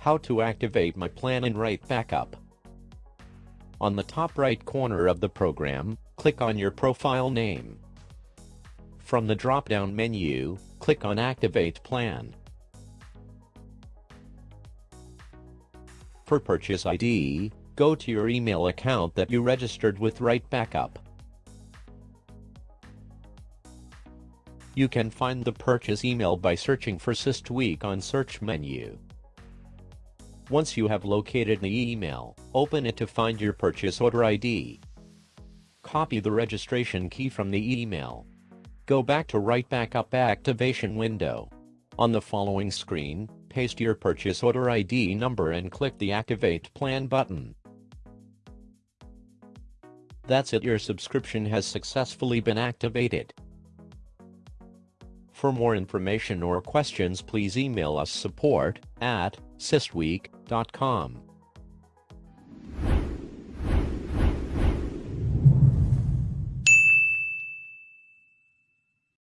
How to activate my plan in Right Backup. On the top right corner of the program, click on your profile name. From the drop-down menu, click on Activate Plan. For purchase ID, go to your email account that you registered with Right Backup. You can find the purchase email by searching for SysTweak on search menu. Once you have located the email, open it to find your purchase order ID. Copy the registration key from the email. Go back to Right Backup activation window. On the following screen, paste your purchase order ID number and click the Activate Plan button. That's it your subscription has successfully been activated. For more information or questions please email us support at systweak.com.